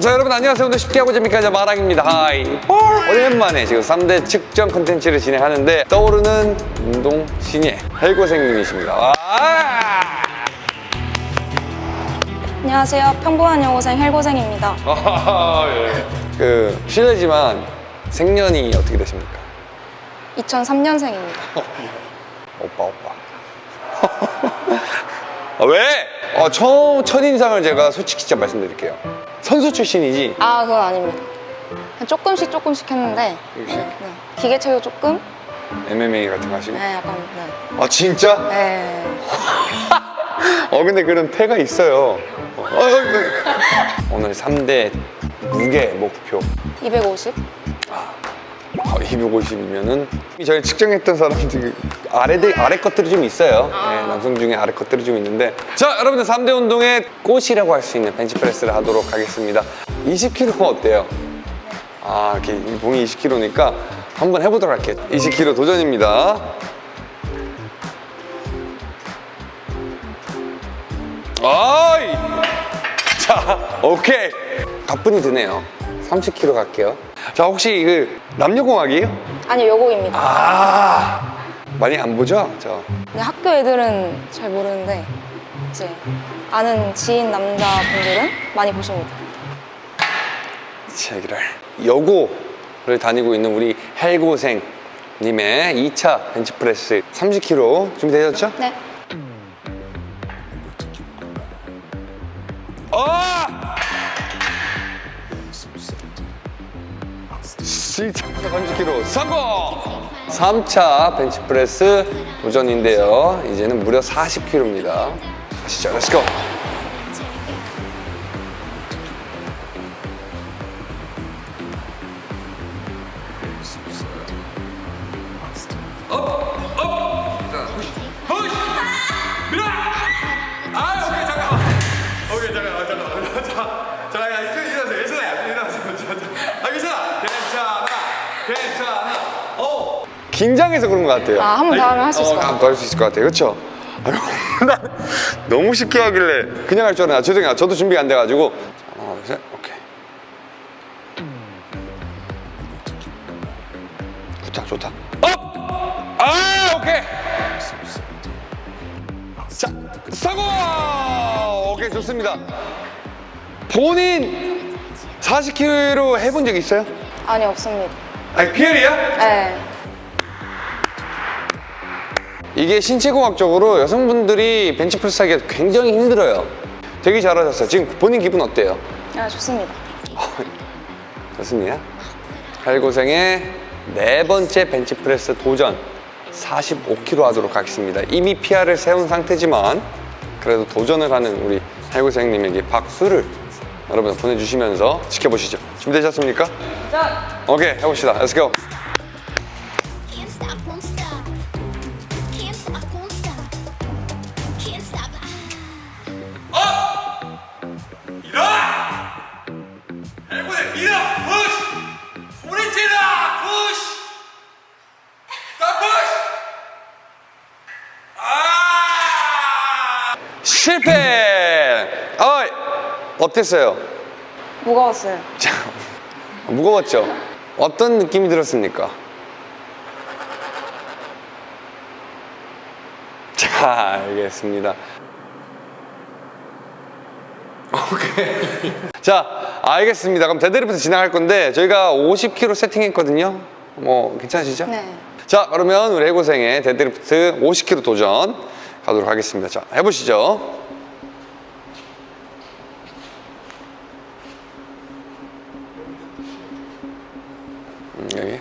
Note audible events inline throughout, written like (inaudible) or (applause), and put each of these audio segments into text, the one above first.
자 여러분 안녕하세요 오늘 쉽게 하고 재밌게 하자 말왕입니다 hi 오랜만에 지금 3대 측정 컨텐츠를 진행하는데 떠오르는 운동 신예 헬고생님이십니다 와! 안녕하세요. 평범한 여고생 헬고생입니다. 예. 그 실례지만 생년이 어떻게 되십니까? 2003년생입니다. (laughs) 오빠 오빠 (laughs) 아, 왜? 어, 처음 첫인상을 제가 솔직히 진짜 말씀드릴게요 선수 출신이지? 아, 그건 아닙니다. 조금씩 조금씩 했는데 역시 네. 기계체육 조금? MMA 같은 거 하시고 네, 약간 네. 아 진짜? 네. (laughs) 어 근데 그런 태가 있어요 어, 어, 네. 오늘 3대 무게 목표 250? 어, 250이면은 저희 측정했던 사람들 아래 아래 것들이 좀 있어요. 네, 남성 중에 아래 것들이 좀 있는데 자 여러분들 3대 운동의 꽃이라고 할 수 있는 벤치프레스를 하도록 하겠습니다. 20kg가 어때요? 아 이렇게 이 봉이 20kg니까 한번 해보도록 할게요. 20kg 도전입니다. 아이 자 오케이 가뿐히 드네요. 30kg 갈게요. 자 혹시 그 남녀공학이에요? 아니, 여고입니다. 아 많이 안 보죠? 저 근데 학교 애들은 잘 모르는데 이제 아는 지인 남자분들은 많이 보십니다. 제기를 여고를 다니고 있는 우리 헬고생 님의 2차 벤치프레스 30kg 준비되셨죠? 네. 아! 7차 30kg 성공! 3차 벤치프레스 도전인데요. 이제는 무려 40kg입니다. 가시죠. 렛츠고! 긴장해서 그런 것 같아요. 아, 한 번 더 하면 할 수 있을 것 같아요. 더할 수 있을 것 같아요. 그렇죠? 나 (laughs) 너무 쉽게 하길래 그냥 할 줄 알았나? 죄송해요. 저도 준비가 안 돼가지고. 자, 하나, 둘, 셋. 오케이. 좋다, 좋다. up! 아, 오케이. 자, 성공! 오케이, 좋습니다. 본인 40kg 해본 적 있어요? 아니, 없습니다. 아니, 피엘이야? 네. 이게 신체공학적으로 여성분들이 벤치프레스 하기가 굉장히 힘들어요. 되게 잘하셨어요. 지금 본인 기분 어때요? 아, 좋습니다. (laughs) 좋습니다. 팔고생의 네 번째 벤치프레스 도전 45kg 하도록 하겠습니다. 이미 PR을 세운 상태지만 그래도 도전을 하는 우리 팔고생님에게 박수를 여러분 보내주시면서 지켜보시죠. 준비되셨습니까? 오케이 해봅시다. Can't 실패! 어이! 어땠어요? 무거웠어요. 자, 무거웠죠? 어떤 느낌이 들었습니까? 자, 알겠습니다. 오케이. 자, 알겠습니다. 그럼 데드리프트 진행할 건데 저희가 50kg 세팅했거든요. 뭐 괜찮으시죠? 네. 자, 그러면 우리 헬고생의 데드리프트 50kg 도전 가도록 하겠습니다. 자, 해보시죠. 음, 여기.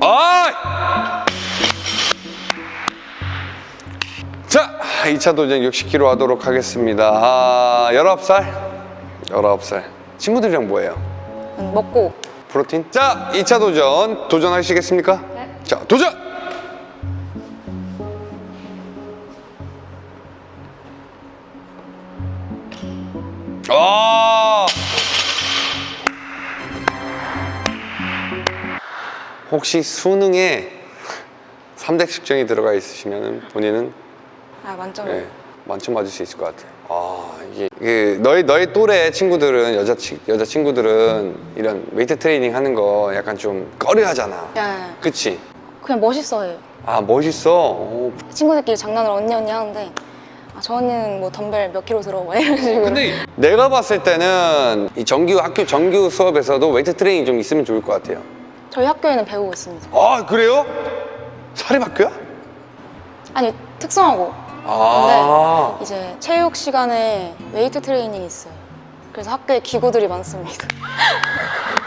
아! 자, 2차 도전 60kg 하도록 하겠습니다. 아, 19살? 19살. 친구들이랑 뭐해요? 음, 먹고. 프로틴? 자, 2차 도전 도전하시겠습니까? 네. 자, 도전! 아! 혹시 수능에 3대 측정이 들어가 있으시면 본인은 아, 만점. 예, 만점 맞을 수 있을 것 같아요. 아 이게, 이게 너희 너희 또래 친구들은 여자 치, 여자 친구들은 이런 웨이트 트레이닝 하는 거 약간 좀 꺼려하잖아. 예. 그치? 그냥 멋있어해요. 아 멋있어. 오. 친구들끼리 장난을 언니 언니 하는데 아, 저 언니는 뭐 덤벨 몇 킬로 들어 막 이런 식으로. 근데 내가 봤을 때는 이 정규 학교 정규 수업에서도 웨이트 트레이닝 좀 있으면 좋을 것 같아요. 저희 학교에는 배우고 있습니다. 아 그래요? 사립학교야? 아니 특성화고. 아. 근데 이제 체육 시간에 웨이트 트레이닝이 있어요. 그래서 학교에 기구들이 많습니다. (laughs)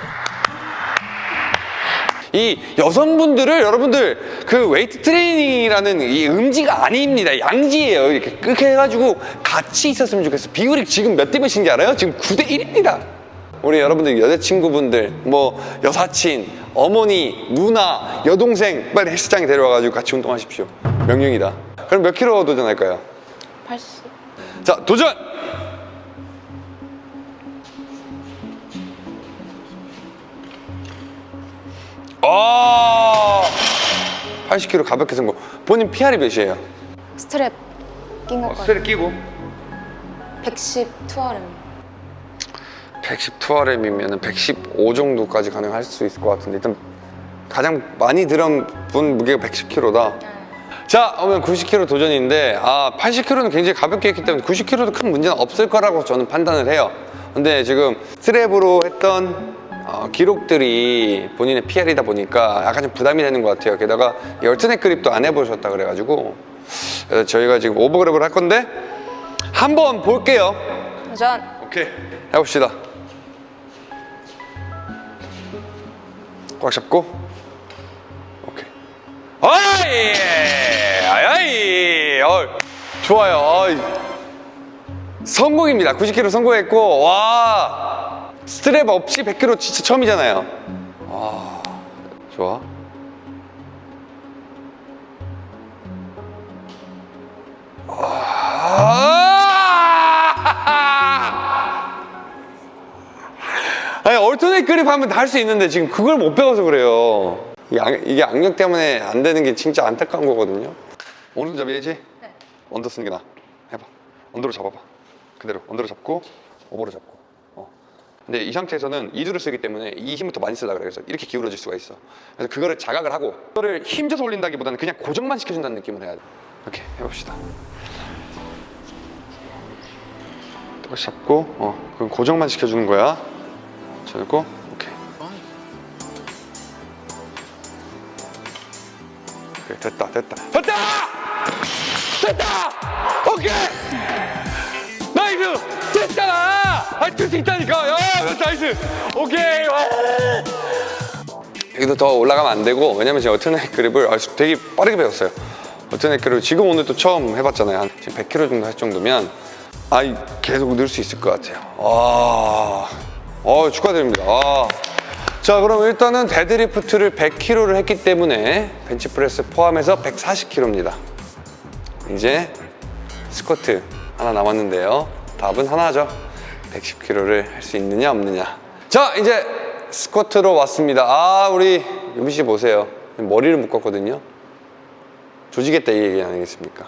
이 여성분들을 여러분들 그 웨이트 트레이닝이라는 이 음지가 아닙니다. 양지예요. 이렇게 그렇게 해가지고 같이 있었으면 좋겠어. 비율이 지금 몇 대 몇인지 알아요? 지금 9대 1입니다. 우리 여러분들 여자친구분들, 뭐 여사친, 어머니, 누나, 여동생 빨리 헬스장에 데려와가지고 같이 운동하십시오. 명령이다. 그럼 몇 킬로 도전할까요? 80. 자, 도전! 아, 80kg 가볍게 성공. 본인 PR이 몇이에요? 스트랩 낀 것까지. 스트랩 끼고. 110 2RM. 110 2RM이면 115 정도까지 가능할 수 있을 것 같은데 일단 가장 많이 들은 분 무게가 110kg다. 자, 그러면 90kg 도전인데 아 80kg는 굉장히 가볍게 했기 때문에 90kg도 큰 문제는 없을 거라고 저는 판단을 해요. 근데 지금 스트랩으로 했던 어, 기록들이 본인의 PR이다 보니까 약간 좀 부담이 되는 것 같아요. 게다가 이 얼트넷 그립도 안 해보셨다 그래가지고. 그래서 저희가 지금 오버그립을 할 건데 한번 볼게요. 도전. 오케이. 해봅시다. 꽉 잡고. 오케이. 아이! 아이 어, 좋아요. 어이. 성공입니다. 90kg 성공했고. 와 스트랩 없이 100kg 진짜 처음이잖아요 와 좋아 아! 아니 얼터넷 그립 하면 다 할 수 있는데 지금 그걸 못 배워서 그래요. 이게, 악, 악력 때문에 안 되는 게 진짜 안타까운 거거든요. 오른손잡이 해지? 네. 언더 쓰는 게 나아. 해봐. 언더로 잡아봐. 그대로 언더로 잡고 오버로 잡고. 어. 근데 이 상태에서는 이두를 쓰기 때문에 이 힘부터 많이 쓰려 그래. 그래서 이렇게 기울어질 수가 있어. 그래서 그거를 자각을 하고 그거를 힘줘서 올린다기보다는 그냥 고정만 시켜준다는 느낌을 해야 돼. 이렇게 해봅시다. 똑같이 잡고 어 그럼 고정만 시켜주는 거야 잡고 오케이 오케이 됐다 됐다 됐다 됐다 오케이 할수 있다니까 야 nice. 오케이. 와. 여기도 더 올라가면 안 되고 왜냐면 지금 alternate grip을 아주 되게 빠르게 배웠어요. alternate grip을 지금 오늘 또 처음 해봤잖아요. 한 지금 100kg 정도 할 정도면. 아 계속 늘 수 있을 것 같아요. 아, 어, 축하드립니다. 아. 자 그럼 일단은 데드리프트를 100kg를 했기 때문에 벤치프레스 포함해서 140kg입니다. 이제 스쿼트 하나 남았는데요. 답은 하나죠 110kg를 할 수 있느냐 없느냐 자 이제 스쿼트로 왔습니다 아 우리 유미 씨 보세요 머리를 묶었거든요 조지겠다 이 얘기 아니겠습니까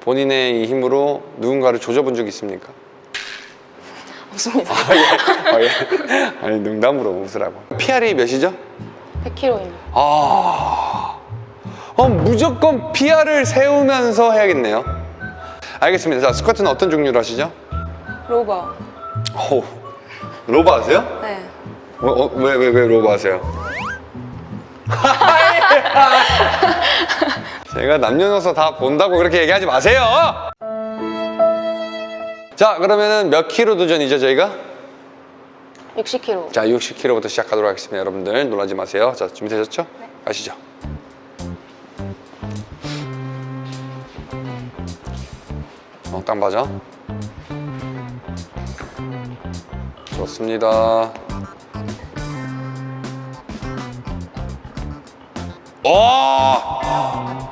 본인의 이 힘으로 누군가를 조져본 적 있습니까? 없습니다. 아, 예. 아, 예. 아니 농담으로 웃으라고 PR이 몇이죠? 100kg입니다. 아, 어, 무조건 PR을 세우면서 해야겠네요. 알겠습니다. 자, 스쿼트는 어떤 종류로 하시죠? low bar. 오, low bar 하세요? 네. 어, 어, 왜, 왜, 왜 low bar 하세요? (laughs) 제가 남녀노소 다 본다고 그렇게 얘기하지 마세요! 자, 그러면은 몇 킬로 도전이죠, 저희가? 60kg. 자, 60kg부터 시작하도록 하겠습니다. 여러분들 놀라지 마세요. 자, 준비되셨죠? 가시죠. 어, 딱 맞아. 좋습니다. 와!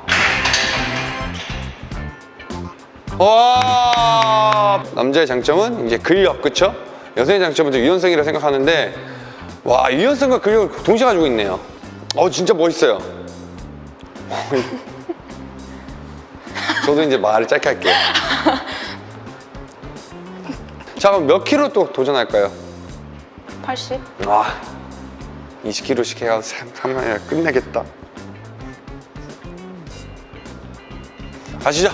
와! 남자의 장점은 이제 근력, 그쵸? 여성의 장점은 좀 유연성이라 생각하는데 와, 유연성과 근력을 동시에 가지고 있네요. 어, 진짜 멋있어요. (laughs) 저도 이제 말을 짧게 할게요. 자 그럼 몇 킬로 또 도전할까요? 80? 아 20킬로씩 해가지고 3만이라 끝내겠다. 가시죠.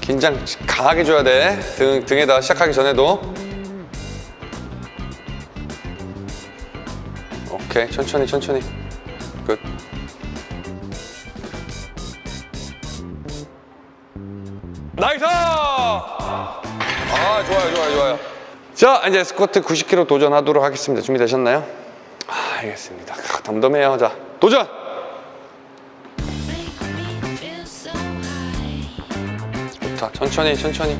긴장 강하게 줘야 돼. 등, 등에다 시작하기 전에도. 오케이 천천히 천천히 좋아요 좋아요. 자 이제 스쿼트 90kg 도전하도록 하겠습니다. 준비되셨나요? 아 알겠습니다. 아, 덤덤해요. 자 도전! 좋다. 천천히 천천히.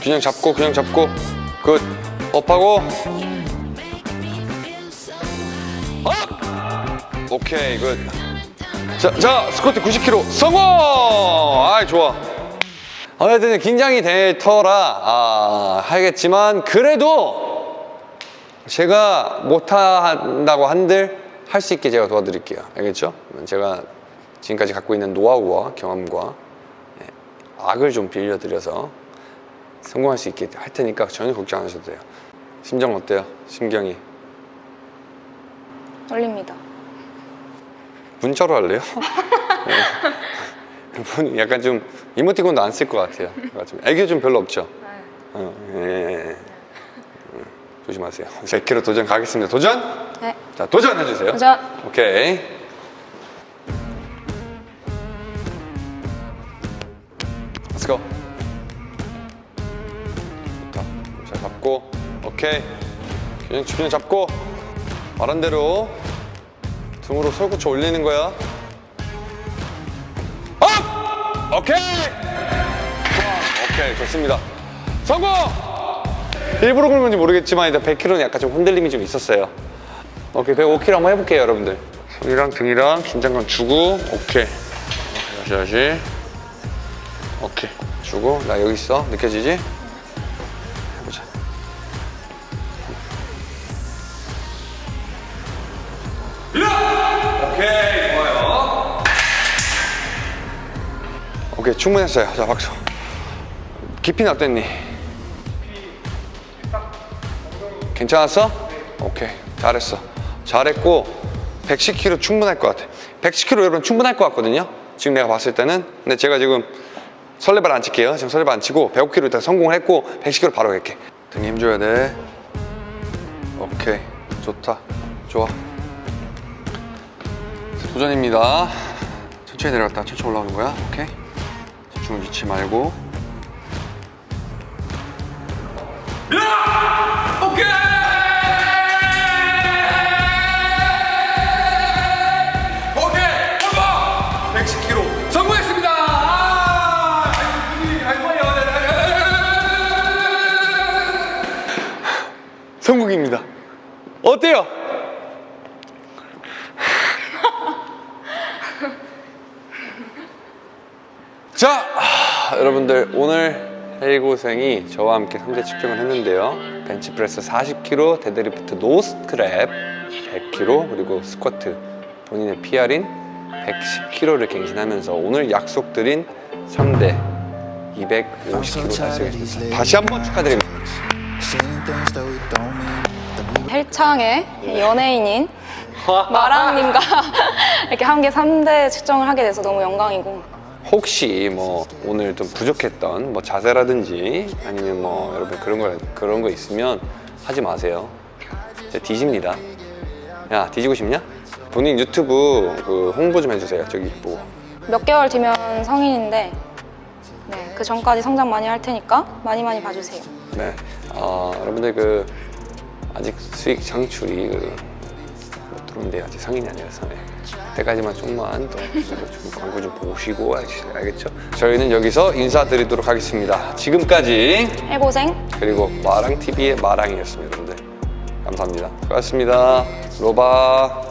균형 잡고 균형 잡고. good. up하고. up! 오케이 good 자 자, 스쿼트 90kg 성공! 아이 좋아 어쨌든 긴장이 될 터라 아, 하겠지만 그래도 제가 못한다고 한들 할 수 있게 제가 도와드릴게요 알겠죠? 제가 지금까지 갖고 있는 노하우와 경험과 예, 악을 좀 빌려드려서 성공할 수 있게 할 테니까 전혀 걱정 안 하셔도 돼요 심정 어때요? 심경이 떨립니다. 문자로 할래요? 네. (laughs) (laughs) 분- 약간 좀 이모티콘도 안 쓸 것 같아요. 약간 좀 애교 좀 별로 없죠? 어, 예, 예, 예. 음, 조심하세요. 100kg 도전 가겠습니다. 도전? 네. 자, 도전해주세요. 도전! 오케이. Let's go. 좋다. 잘 잡고. 오케이. 균형, 균형 잡고. 말한 대로 등으로 설구쳐 올리는 거야. 오케이! 오케이, 좋습니다. 성공! 일부러 그런 건지 모르겠지만 일단 100kg는 약간 좀 흔들림이 좀 있었어요. 오케이, 105kg 한번 해볼게요, 여러분들. 손이랑 등이랑 긴장감 주고, 오케이. 다시, 다시. 오케이. 주고, 나 여기 있어. 느껴지지? 오케이, 충분했어요. 자, 박수. 깊이는 어땠니? 괜찮았어? 오케이, 잘했어. 잘했고, 110kg 충분할 것 같아. 110kg 여러분 충분할 것 같거든요? 지금 내가 봤을 때는. 근데 제가 지금 설레발 안 칠게요. 지금 설레발 안 치고 105kg 일단 성공을 했고 110kg 바로 갈게. 등에 힘줘야 돼. 오케이, 좋다. 좋아. 도전입니다. 천천히 내려갔다 천천히 올라오는 거야. 오케이. 집중을 잃지 말고. 오케이 성공 110kg 성공했습니다 아, 아이고 아이고 아이고 성공입니다. 어때요? (laughs) 자, 하, 여러분들 오늘 해고생이 저와 함께 3대 측정을 했는데요. 벤치프레스 40kg, 데드리프트 no strap 100kg, 그리고 스쿼트 본인의 PR인 110kg를 갱신하면서 오늘 약속드린 3대 250kg 달성했습니다. 다시 한번 축하드립니다. 헬창의 연예인인 마랑님과 (laughs) 이렇게 함께 3대 측정을 하게 돼서 너무 영광이고 혹시 뭐 오늘 좀 부족했던 뭐 자세라든지 아니면 뭐 여러분 그런 거 그런 거 있으면 하지 마세요. 진짜 뒤집니다. 야 뒤지고 싶냐? 본인 유튜브 그 홍보 좀 해주세요. 저기 뭐몇 개월 뒤면 성인인데 네, 그 전까지 성장 많이 할 테니까 많이 많이 봐주세요. 네. 어, 여러분들 그 아직 수익 창출이 그 못 들어온데 아직 성인이 아니라서 네. 그때까지만 좀만 더 좀 광고 좀 보시고 알겠- 알겠죠? 저희는 여기서 인사드리도록 하겠습니다. 지금까지 해고생 그리고 마랑TV의 마랑이었습니다, 여러분들. 감사합니다. 수고하셨습니다. 로바.